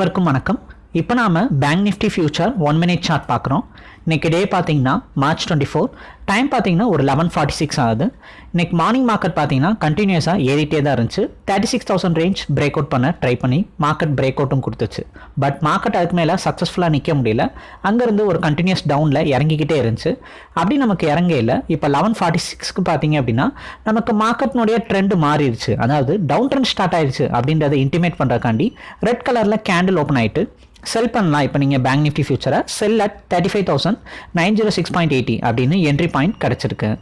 அனைவருக்கும் வணக்கம். இப்போ நாம bank Nifty future one minute chart பார்க்குறோம். இன்னைக்கு டே பார்த்தீங்கன்னா மார்ச் டுவெண்ட்டி ஃபோர் டைம் பார்த்தீங்கன்னா ஒரு லெவன் ஃபார்ட்டி சிக்ஸ் ஆகுது. இன்னைக்கு மார்னிங் மார்க்கெட் பார்த்தீங்கன்னா கண்டினியூஸாக ஏறிட்டே தான் இருந்துச்சு. Thirty six thousand range break out பண்ண ட்ரை பண்ணி மார்க்கெட் பிரேக் அவுட்டும் கொடுத்துச்சு. பட் மார்க்கெட் அதுக்கு மேலே சக்ஸஸ்ஃபுல்லாக நிற்க முடியல. அங்கேருந்து ஒரு கண்டினியூஸ் டவுனில் இறங்கிக்கிட்டே இருந்துச்சு. அப்படி நமக்கு இறங்கையில் இப்போ லெவன் ஃபார்ட்டி சிக்ஸ்க்கு பார்த்தீங்க அப்படின்னா நமக்கு மார்க்கெட்னுடைய ட்ரெண்ட் மாறிடுச்சு. அதாவது டவுன் ட்ரெண்ட் ஸ்டார்ட் ஆயிடுச்சு அப்படின்றத இன்டிமேட் பண்ணுறக்காண்டி ரெட் கலரில் கேண்டில் ஓப்பன் ஆயிட்டு செல் பண்ணலாம். இப்போ நீங்கள் பேங்க் நிஃப்டி ஃபியூச்சரை sell at thirty five thousand nine zero six point eighty அப்படின்னு என்ட்ரி பாயிண்ட் பாயிண்ட் கிடச்சிருக்கு.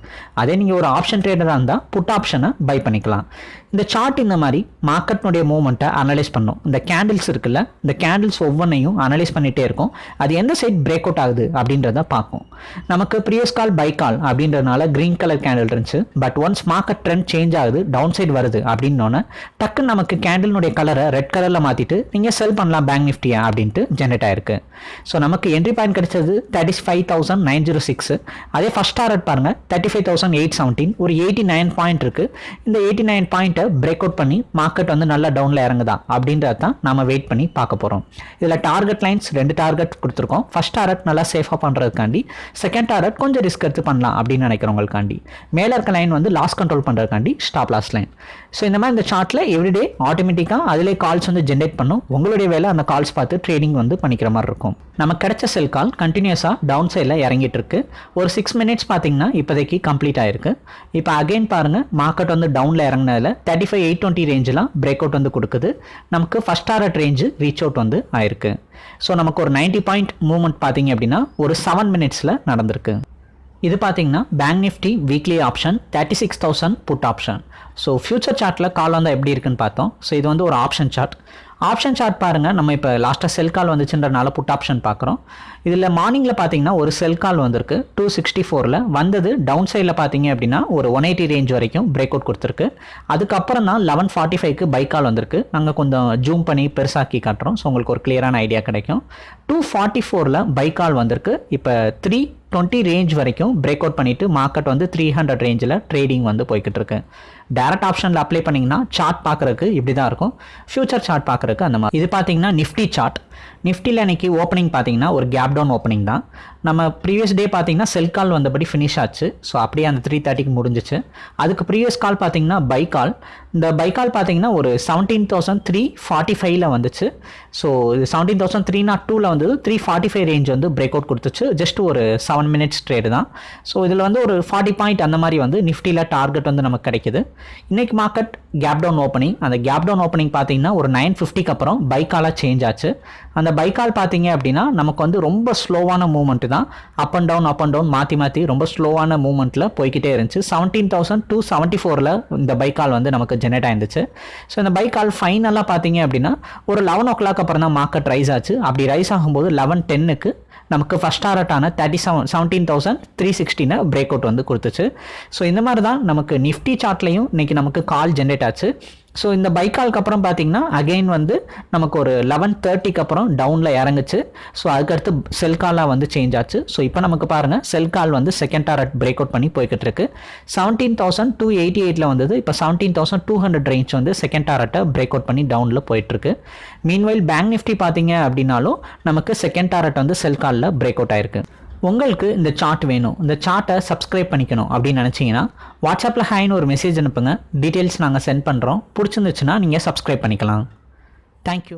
அதே நீங்கள் ஒரு ஆப்ஷன் ட்ரேடராக இருந்தால் புட் ஆப்ஷனை பை பண்ணிக்கலாம். இந்த சார்ட் இந்த மாதிரி மார்க்கெட்னுடைய மூவ்மெண்ட்டை அனலைஸ் பண்ணும். இந்த கேண்டில்ஸ் இருக்குல்ல இந்த கேண்டில்ஸ் ஒவ்வொன்றையும் அனலைஸ் பண்ணிகிட்டே இருக்கும். அது எந்த சைட் பிரேக் அவுட் ஆகுது அப்படின்றத பார்க்கும். நமக்கு ப்ரீவியஸ் கால் பை கால் அப்படின்றதுனால க்ரீன் கலர் கேண்டில் இருந்துச்சு. But once market trend change ஆகுது டவுன் சைடு வருது அப்படின்னோன்னே டக்குன்னு நமக்கு கேண்டிலுடைய கலரை ரெட் கலரில் மாற்றிட்டு நீங்கள் செல் பண்ணலாம் பேங்க் நிஃப்டியா அப்படின்ட்டு ஜென்ரேட் ஆயிருக்கு. ஸோ நமக்கு என்ட்ரி பாயிண்ட் கிடைச்சது thirty five thousand nine zero six அதே ஃபஸ்ட் டாரட் பாருங்க. Thirty five thousand eight seventeen ஒரு எயிட்டி நைன் பாயிண்ட் இருக்கு. இந்த எயிட்டி நைன் பாயிண்ட்டை பிரேக் அவுட் பண்ணி மார்க்கெட் வந்து நல்லா டவுனில் இறங்குதா? அப்படின்றத தான் நம்ம வெயிட் பண்ணி பார்க்க போகிறோம் இதில் டார்கெட் லைன்ஸ் ரெண்டு டார்கெட் கொடுத்துருக்கோம். ஃபஸ்ட் டாரட் நல்லா சேஃபாக பண்ணுறதுக்காண்டி செகண்ட் டாரட் கொஞ்சம் ரிஸ்க் எடுத்து பண்ணலாம் அப்படின்னு நினைக்கிறவங்களுக்காண்டி. மேலே இருக்க லைன் வந்து லாஸ் கண்ட்ரோல் பண்ணுறதுக்காண்டி ஸ்டாப் லாஸ் லைன் ஸோ இந்த மாதிரி இந்த சார்ட்டில் எவ்ரிடே ஆட்டோமேட்டிக்காக அதிலே கால்ஸ் வந்து ஜென்ரேட் பண்ணும். உங்களுடைய வேலை அந்த கால்ஸ் பார்த்து ட்ரேடிங் வந்து பண்ணிக்கிற மாதிரி இருக்கும். நமக்கு கிடைச்ச செல் கால் கண்டினியூஸாக டவுன் சைடில் இறங்கிட்டு இருக்கு. ஒரு சிக்ஸ் மினிட்ஸ் பார்த்தீங்கன்னா இப்போதைக்கு கம்ப்ளீட் ஆயிருக்கு. இப்போ அகைன் பாருங்கள் மார்க்கெட் வந்து டவுனில் இறங்கினதில் தேர்ட்டி ஃபைவ் எயிட் டுவெண்ட்டி ரேஞ்செலாம் பிரேக் அவுட் வந்து கொடுக்குது. நமக்கு first target range reach out வந்து ஆயிருக்கு. ஸோ நமக்கு ஒரு நைன்ட்டி பாயிண்ட் மூவ்மெண்ட் பார்த்தீங்க அப்படின்னா ஒரு செவன் மினிட்ஸில் நடந்திருக்கு. இது பார்த்தீங்கன்னா bank Nifty weekly option thirty six thousand put option so future சார்ட்டில் கால் வந்தால் எப்படி இருக்குன்னு பார்த்தோம். ஸோ இது வந்து ஒரு ஆப்ஷன் சார்ட் ஆப்ஷன் சார்ட் பாருங்கள் நம்ம இப்போ லாஸ்ட்டாக செல் கால் வந்துச்சுன்றனால புட் ஆப்ஷன் பார்க்குறோம் இதில் மார்னிங்கில் பார்த்தீங்கன்னா ஒரு செல் கால் வந்திருக்கு. டூ சிக்ஸ்டி ஃபோரில் வந்தது டவுன் சைடில் பார்த்தீங்க அப்படின்னா ஒரு ஒன் எயிட்டி ரேஞ்ச் வரைக்கும் பிரேக் அவுட் கொடுத்துருக்கு. அதுக்கப்புறம் தான் லெவன் ஃபார்ட்டி ஃபைவ்க்கு பை கால் வந்திருக்கு. நாங்கள் கொஞ்சம் ஜூம் பண்ணி பெருசாக்கி காட்டுறோம். ஸோ உங்களுக்கு ஒரு கிளியரான ஐடியா கிடைக்கும். டூ ஃபார்ட்டி ஃபோரில் பை கால் வந்திருக்கு. இப்போ த்ரீ டுவெண்ட்டி ரேஞ்ச் வரைக்கும் பிரேக் அவுட் பண்ணிவிட்டு மார்க்கெட் வந்து த்ரீ ஹண்ட்ரட் ரேஞ்சில் ட்ரேடிங் வந்து போய்கிட்டு இருக்கு. டேரக்ட் ஆப்ஷனில் அப்ளை பண்ணிங்கன்னா சார்ட் பார்க்குறதுக்கு இப்படி தான் இருக்கும். ஃபியூச்சர் சார்ட் பார்க்குறதுக்கு அந்த மாதிரி. இது பார்த்தீங்கன்னா நிஃப்டி சார்ட் நிஃப்டியில் இன்றைக்கி ஓப்பனிங் பார்த்தீங்கன்னா ஒரு கேப் டவுன் ஓப்பனிங் தான். நம்ம ப்ரீவியஸ் டே பார்த்தீங்கன்னா செல் கால் வந்தபடி ஃபினிஷ் ஆச்சு. ஸோ அப்படியே அந்த த்ரீ தேர்ட்டிக்கு முடிஞ்சிச்சு. அதுக்கு ப்ரீவியஸ் கால் பார்த்தீங்கன்னா பை கால் இந்த பை கால் பார்த்தீங்கன்னா ஒரு செவன்டீன் தௌசண்ட் த்ரீ ஃபார்ட்டி ஃபைவ்ல வந்துச்சு. ஸோ இது செவன்டீன் தௌசண்ட் த்ரீ நாட் டூவில் வந்து த்ரீ ஃபார்ட்டி ஃபைவ் ரேஞ்ச் வந்து பிரேக் அவுட் கொடுத்துச்சு. ஜஸ்ட் ஒரு செவன் மினிட்ஸ் ட்ரேடு தான். ஸோ இதில் வந்து ஒரு ஃபார்ட்டி பாயிண்ட் அந்த மாதிரி வந்து நிஃப்டியில் டார்கெட் வந்து நமக்கு கிடைக்குது. இன்னைக்கு மார்க்கெட் கேப் டவுன் ஓப்பனிங் அந்த கேப் டவுன் ஓப்பனிங் பார்த்தீங்கன்னா ஒரு நைன் ஃபிஃப்டிக்கு அப்புறம் பைக்காலாக சேஞ்ச் ஆச்சு. அந்த பைக்கால் பார்த்தீங்க அப்படின்னா நமக்கு வந்து ரொம்ப ஸ்லோவான மூமெண்ட்டு தான். Up and down up and down மாற்றி மாற்றி ரொம்ப ஸ்லோவான மூவ்மெண்ட்டில் போய்கிட்டே இருந்துச்சு. செவன்டீன் தௌசண்ட் டூ செவன்ட்டி ஃபோரில் இந்த பைக்கால் வந்து நமக்கு ஜெனரேட் ஆயிருந்துச்சு. ஸோ இந்த பைக்கால் ஃபைனலாக பார்த்தீங்க அப்படின்னா ஒரு லெவன் ஓ கிளாக் அப்புறம் தான் மார்க்கெட் ரைஸ் ஆச்சு. அப்படி ரைஸ் ஆகும்போது லெவன் டென்னுக்கு நமக்கு first டாரட்டான thirty seven seventeen thousand three சிக்ஸ்டினை break out வந்து கொடுத்துச்சு. ஸோ இந்த மாதிரி தான் நமக்கு நிஃப்டி சார்ட்லையும் இன்றைக்கி நமக்கு கால் ஜென்ரேட் ஆச்சு. ஸோ இந்த பைக்காலுக்கு அப்புறம் பார்த்தீங்கன்னா அகெயின் வந்து நமக்கு ஒரு லெவன் தேர்ட்டிக்கு அப்புறம் டவுனில் இறங்குச்சு. ஸோ அதுக்கடுத்து செல் காலாக வந்து சேஞ்ச் ஆச்சு. ஸோ இப்போ நமக்கு பாருங்கள் செல் கால் வந்து செகண்ட் டாரட் பிரேக் அவுட் பண்ணி போய்கிட்டு இருக்கு செவன்டீன் தௌசண்ட் டூ எயிட்டி எயிட்டில் வந்தது. இப்போ seventeen thousand two hundred range வந்து செகண்ட் டாரட்டை பிரேக் அவுட் பண்ணி டவுனில் போயிட்டுருக்கு மீன்வைல் பேங்க் நிஃப்டி பார்த்தீங்க அப்படின்னாலும் நமக்கு செகண்ட் டாரட் வந்து செல் காலில் பிரேக் அவுட் ஆயிருக்கு. உங்களுக்கு இந்த சார்ட் வேணும். இந்த சார்ட்டை சப்ஸ்கிரைப் பண்ணிக்கணும் அப்படின்னு நினச்சிங்கன்னா வாட்ஸ்அப்பில் ஹாய்னு ஒரு மெசேஜ் அனுப்புங்க. டீட்டெயில்ஸ் நாங்கள் சென்ட் பண்ணுறோம் பிடிச்சிருந்துச்சுன்னா நீங்கள் சப்ஸ்கிரைப் பண்ணிக்கலாம். தேங்க்யூ